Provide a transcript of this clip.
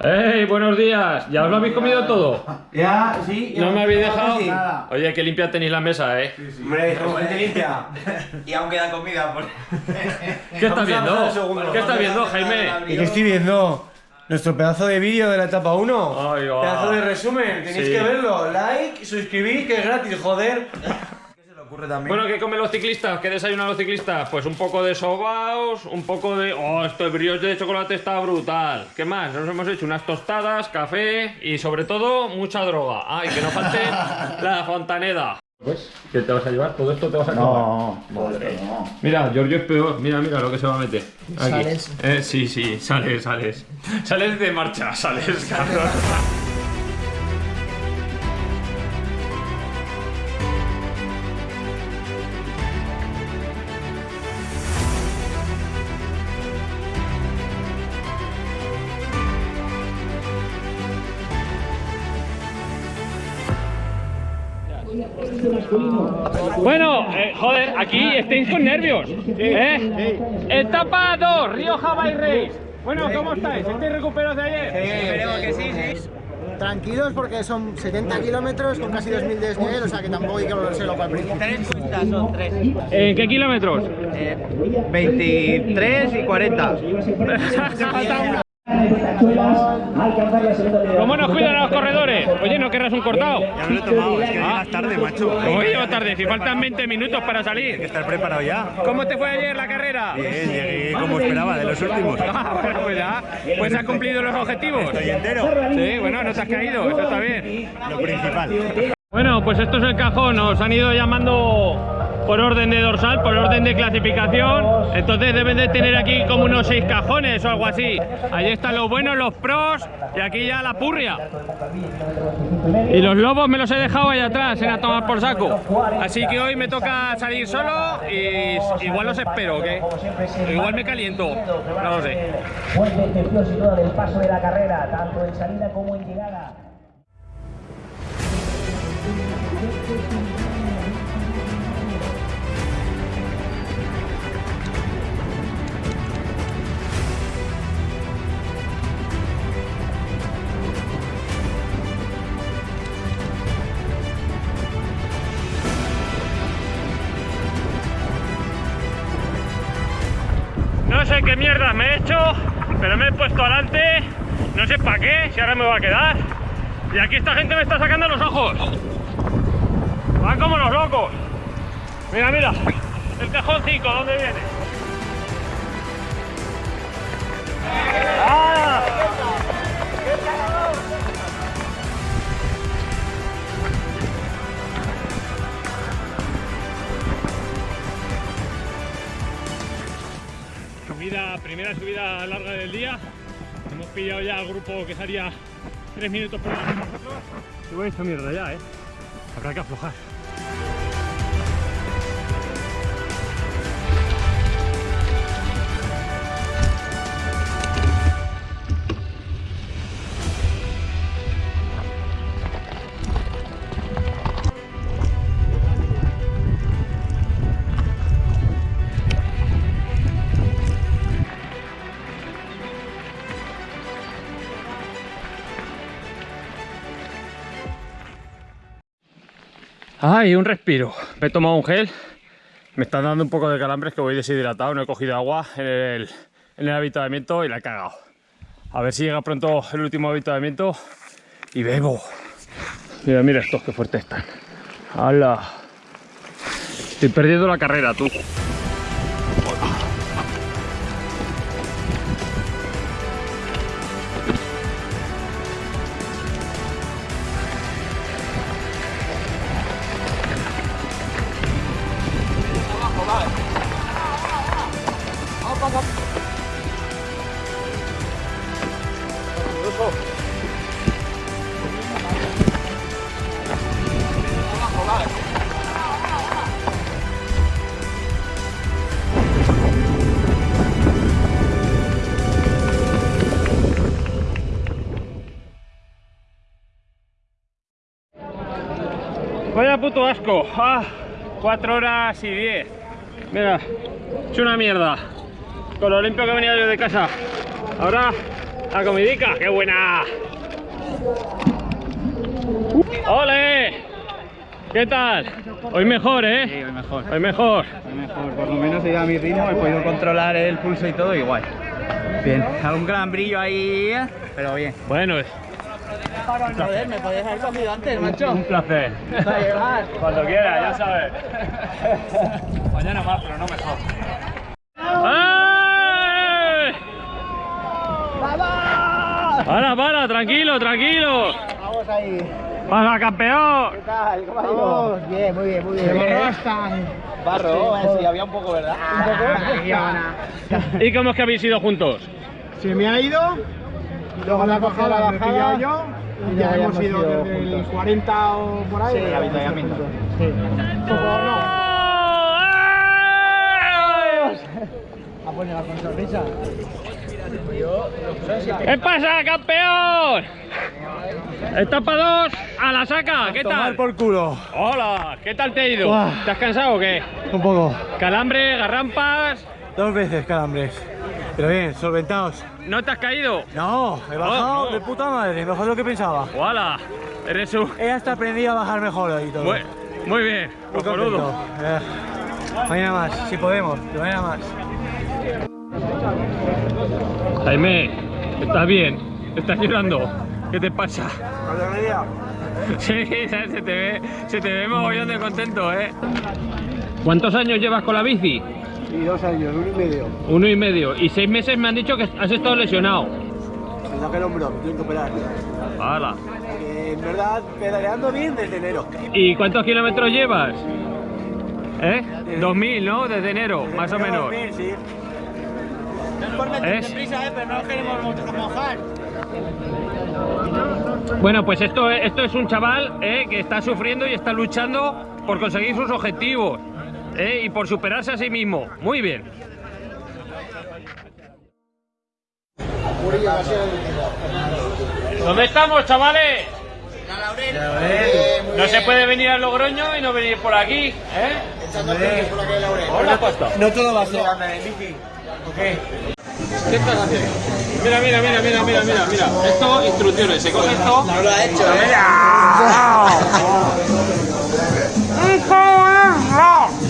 ¡Ey, buenos días! ¿Ya os lo habéis comido todo? Ya, sí. ¿No me habéis dejado? Sí. Oye, que limpia tenéis la mesa, ¿eh? Hombre, como gente limpia. Y aún queda comida por... ¿Qué estás viendo? ¿Qué estás viendo, Jaime? ¿Y qué estoy viendo? Nuestro pedazo de vídeo de la etapa 1. Ay, va. pedazo de resumen. Tenéis Sí. que verlo. Like, suscribir, que es gratis, joder. Bueno, ¿qué comen los ciclistas? ¿Qué desayunan los ciclistas? Pues un poco de sobaos, un poco de... ¡Oh, esto de brioche de chocolate está brutal! ¿Qué más? Nos hemos hecho unas tostadas, café y sobre todo mucha droga. ¡Ay, que no falte la fontaneda! ¿Ves? ¿Qué te vas a llevar? ¿Todo esto te vas a comer? No, madre, no. Mira, Giorgio es peor. Mira, mira lo que se va a meter. Aquí. Sales. Eh, sí, sí, sales, sales. Sales de marcha, sales, cabrón. Bueno, eh, joder, aquí estáis con nervios. ¿eh? Etapa 2, Río Hawaii Race. Bueno, ¿cómo estáis? ¿Estáis recuperados de ayer? Esperemos que sí, sí. Tranquilos porque son 70 kilómetros con casi 2000 de desnivel, o sea que tampoco hay que volverse loco al principio. Tres cuestas son tres. ¿En qué kilómetros? 23 y 40. ¿Cómo nos cuidan a los corredores? Oye, ¿no querrás un cortado? Ya me lo he tomado, es que llegas tarde, macho. ¿Cómo llevo tarde? Si faltan 20 minutos para salir. Estar preparado ya. ¿Cómo te fue ayer la carrera? Bien, llegué como esperaba, de los últimos. Ah, bueno, pues ya. Pues ha cumplido los objetivos. Estoy entero. Sí, bueno, no te has caído, eso está bien. Lo principal. Bueno, pues esto es el cajón, nos han ido llamando por orden de dorsal, por orden de clasificación, entonces deben de tener aquí como unos seis cajones o algo así. Allí están los buenos, los pros y aquí ya la purria. Y los lobos me los he dejado ahí atrás en a tomar por saco. Así que hoy me toca salir solo y igual los espero, ¿qué? Igual me caliento, no lo sé. Paso de la carrera, tanto en salida como en llegada. No sé qué mierda me he hecho, pero me he puesto adelante, no sé para qué, si ahora me va a quedar. Y aquí esta gente me está sacando los ojos. Van como los locos. Mira, mira, el cajón 5, ¿dónde viene? ¡Ah! Primera subida larga del día. Hemos pillado ya al grupo que salía 3 minutos por delante de nosotros. Y voy esta mierda ya, ¿eh? Habrá que aflojar. Ay, un respiro. Me he tomado un gel. Me están dando un poco de calambres que voy deshidratado. No he cogido agua en el, en el avituallamiento y la he cagado. A ver si llega pronto el último avituallamiento y bebo. Mira, mira estos que fuertes están. ¡Hala! Estoy perdiendo la carrera, tú. Vaya puto asco. Ah, 4 horas y 10. Mira, es una mierda. Con lo limpio que venía yo de casa. Ahora La comidica, qué buena. ¡Ole! ¿Qué tal? Hoy mejor, ¿eh? Sí, hoy mejor. Hoy mejor. Hoy mejor. Por lo menos he ido a mi ritmo, he podido controlar el pulso y todo igual. Bien. Algún gran brillo ahí, ¿eh? pero bien. Bueno, Joder, me podías haber cogido antes, macho. un placer. Cuando quiera, ya sabes. Mañana más, pero no mejor. ¡Eh! Para, para, tranquilo, tranquilo. Vamos ahí. ¡Pasa, campeón! ¿Qué tal? ¿Cómo ha ido? Vamos, bien, muy bien, muy bien. Barro, sí, había un poco, ¿verdad? Un poco. ¿Y cómo es que habéis ido juntos? Se me ha ido, luego me ha cogido la bajada yo y ya hemos ido desde el 40 o por ahí. Sí, avituallamiento. Sí. Poco, no. A poner con sonrisa. ¿Qué pasa, campeón? Etapa 2 a la saca, ¿qué tal? por culo. Hola, ¿qué tal te ha ido? ¿Te has cansado o qué? Un poco. Calambre, garrampas, Dos veces calambres. Pero bien, solventados. ¿no te has caído? No, he bajado no. de puta madre, mejor de lo que pensaba. ¡Hola! Eres un... He hasta aprendido a bajar mejor y todo. Muy, muy bien, Muy cojonudo. Eh, mañana más, si podemos, mañana más. Jaime, ¿estás bien? ¿Estás llorando? ¿Qué te pasa? Sí, se te ve, se te ve mogollón de contento, ¿eh? ¿Cuántos años llevas con la bici? Y dos años, uno y medio. Uno y medio. Y seis meses me han dicho que has estado lesionado. Me saqué el hombro, tengo que operar. ¡Hala! Eh, en verdad, pedaleando bien desde enero. ¿Y cuántos kilómetros llevas? ¿Eh? 2000, ¿no? Desde enero, más o menos. Sí. ¿Es? Prisa, ¿eh? pero no queremos mojar. Bueno, pues esto, esto es un chaval eh, que está sufriendo y está luchando por conseguir sus objetivos eh, y por superarse a sí mismo. Muy bien. ¿Dónde estamos, chavales? No se puede venir a Logroño y no venir por aquí, ¿eh? Hola, Costa. No todo va a ser. ¿Qué estás haciendo? Mira, mira, mira, mira, mira, mira, mira. Esto, instrucciones. Se coge esto. No lo ha hecho, ¿eh?